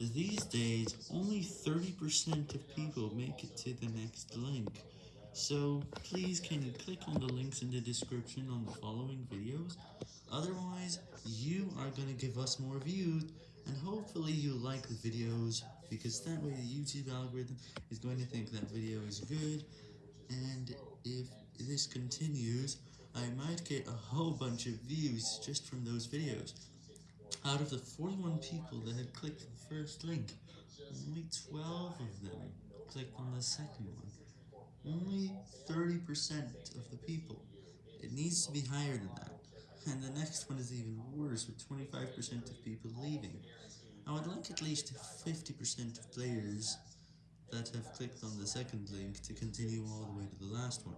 These days, only 30% of people make it to the next link. So, please can you click on the links in the description on the following videos? Otherwise, you are gonna give us more views, and hopefully you like the videos, because that way the YouTube algorithm is going to think that video is good, and if this continues, I might get a whole bunch of views just from those videos. Out of the 41 people that had clicked the first link, only 12 of them clicked on the second one. Only 30% of the people. It needs to be higher than that. And the next one is even worse, with 25% of people leaving. I would like at least 50% of players that have clicked on the second link to continue all the way to the last one.